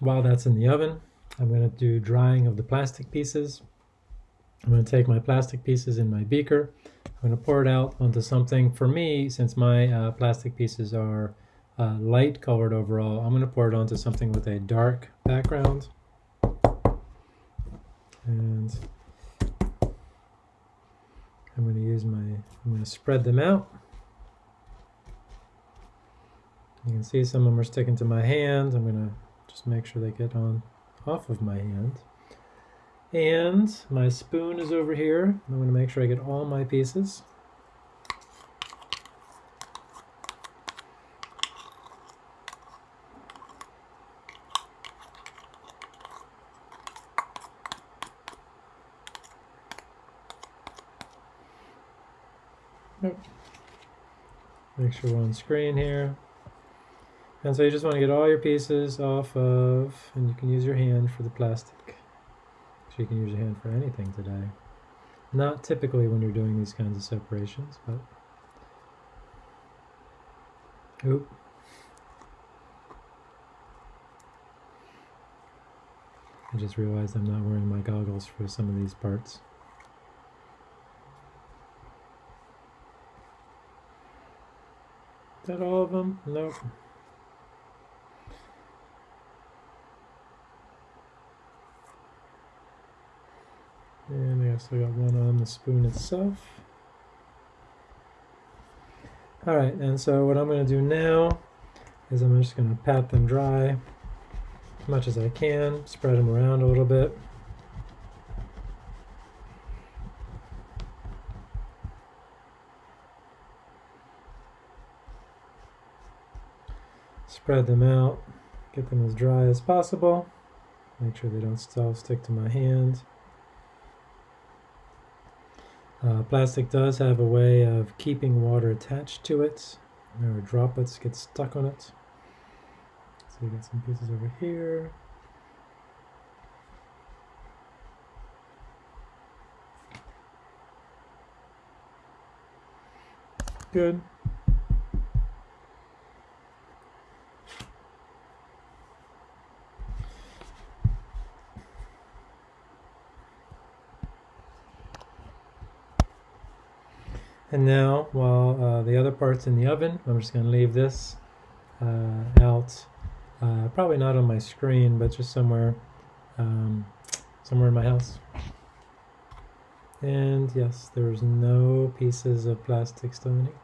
while that's in the oven, I'm going to do drying of the plastic pieces. I'm going to take my plastic pieces in my beaker. I'm going to pour it out onto something. For me, since my uh, plastic pieces are uh, light colored overall, I'm going to pour it onto something with a dark background. And I'm going to use my, I'm going to spread them out. You can see some of them are sticking to my hand. I'm going to just make sure they get on off of my hand. And my spoon is over here. I'm going to make sure I get all my pieces. Make sure we're on screen here. And so you just want to get all your pieces off of, and you can use your hand for the plastic. So you can use your hand for anything today. Not typically when you're doing these kinds of separations, but... Oop. I just realized I'm not wearing my goggles for some of these parts. Is that all of them? Nope. And I also got one on the spoon itself. Alright, and so what I'm going to do now is I'm just going to pat them dry as much as I can, spread them around a little bit. Spread them out, get them as dry as possible. Make sure they don't still stick to my hand. Uh, plastic does have a way of keeping water attached to it. There droplets get stuck on it. So you got some pieces over here. Good. And now, while uh, the other part's in the oven, I'm just going to leave this uh, out, uh, probably not on my screen, but just somewhere, um, somewhere in my house. And yes, there's no pieces of plastic still in it.